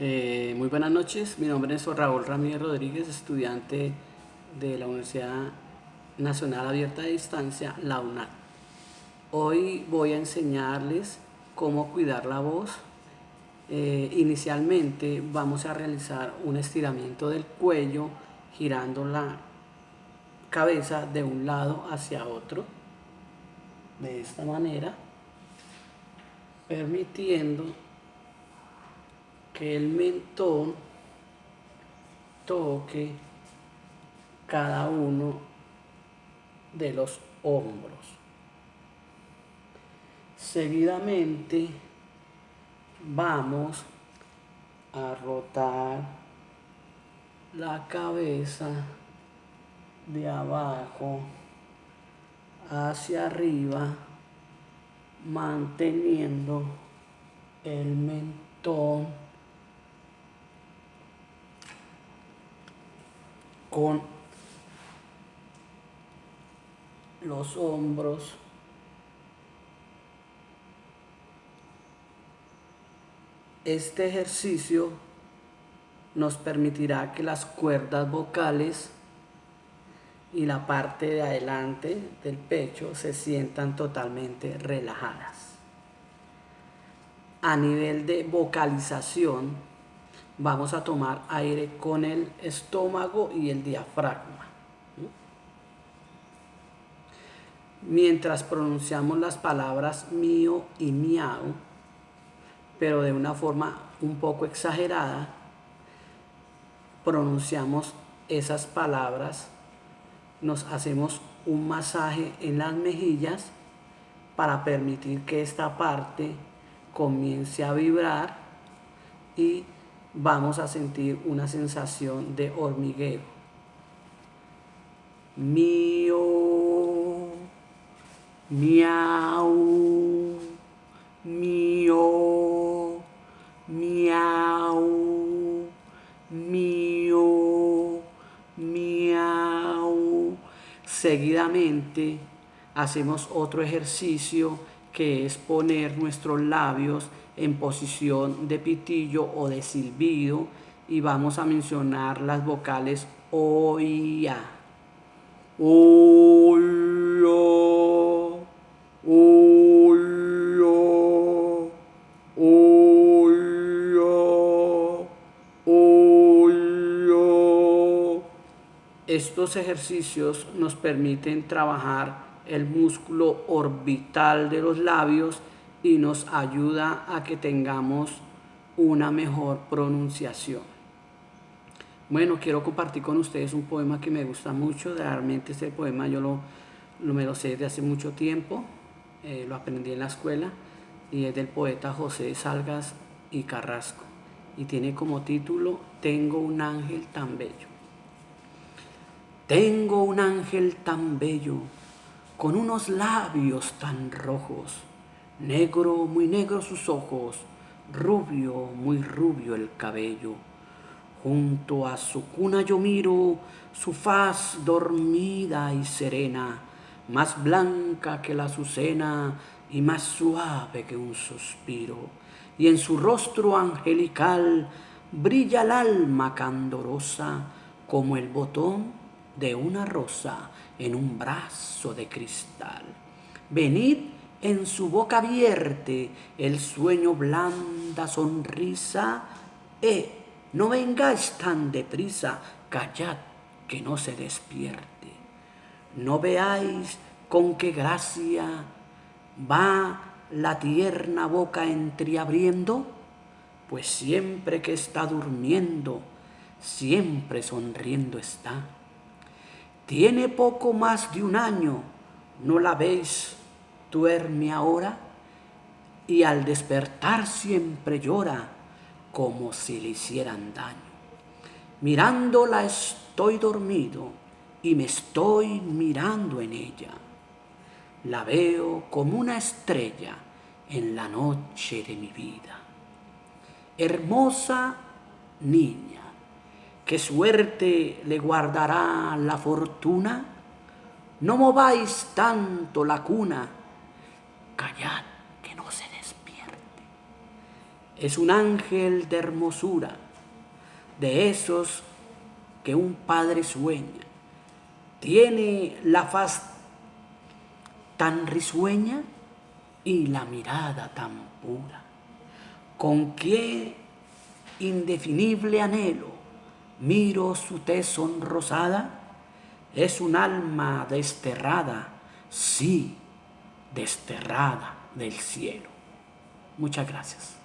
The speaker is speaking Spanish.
Eh, muy buenas noches, mi nombre es Raúl Ramírez Rodríguez, estudiante de la Universidad Nacional Abierta de Distancia, la UNAD. Hoy voy a enseñarles cómo cuidar la voz. Eh, inicialmente vamos a realizar un estiramiento del cuello girando la cabeza de un lado hacia otro, de esta manera, permitiendo que el mentón toque cada uno de los hombros. Seguidamente vamos a rotar la cabeza de abajo hacia arriba manteniendo el mentón con los hombros este ejercicio nos permitirá que las cuerdas vocales y la parte de adelante del pecho se sientan totalmente relajadas. A nivel de vocalización, vamos a tomar aire con el estómago y el diafragma. Mientras pronunciamos las palabras mío y miau, pero de una forma un poco exagerada, pronunciamos esas palabras, nos hacemos un masaje en las mejillas para permitir que esta parte comience a vibrar y vamos a sentir una sensación de hormigueo. Mío, miau, mío, miau, mío, miau. Seguidamente hacemos otro ejercicio que es poner nuestros labios en posición de pitillo o de silbido y vamos a mencionar las vocales O y A. O, Estos ejercicios nos permiten trabajar el músculo orbital de los labios y nos ayuda a que tengamos una mejor pronunciación. Bueno, quiero compartir con ustedes un poema que me gusta mucho. Realmente este poema yo lo, me lo sé de hace mucho tiempo. Eh, lo aprendí en la escuela y es del poeta José Salgas y Carrasco. Y tiene como título Tengo un ángel tan bello. Tengo un ángel tan bello, con unos labios tan rojos, Negro, muy negro sus ojos, rubio, muy rubio el cabello. Junto a su cuna yo miro su faz dormida y serena, más blanca que la azucena y más suave que un suspiro. Y en su rostro angelical brilla el alma candorosa como el botón de una rosa en un brazo de cristal. Venid en su boca vierte el sueño blanda sonrisa, eh, no vengáis tan deprisa, callad que no se despierte. No veáis con qué gracia va la tierna boca entreabriendo, pues siempre que está durmiendo, siempre sonriendo está. Tiene poco más de un año, ¿no la veis duerme ahora y al despertar siempre llora como si le hicieran daño. Mirándola estoy dormido y me estoy mirando en ella. La veo como una estrella en la noche de mi vida. Hermosa niña, ¿qué suerte le guardará la fortuna? No mováis tanto la cuna, callad que no se despierte. Es un ángel de hermosura, de esos que un padre sueña. Tiene la faz tan risueña y la mirada tan pura. Con qué indefinible anhelo miro su tez sonrosada. Es un alma desterrada, sí, desterrada del cielo. Muchas gracias.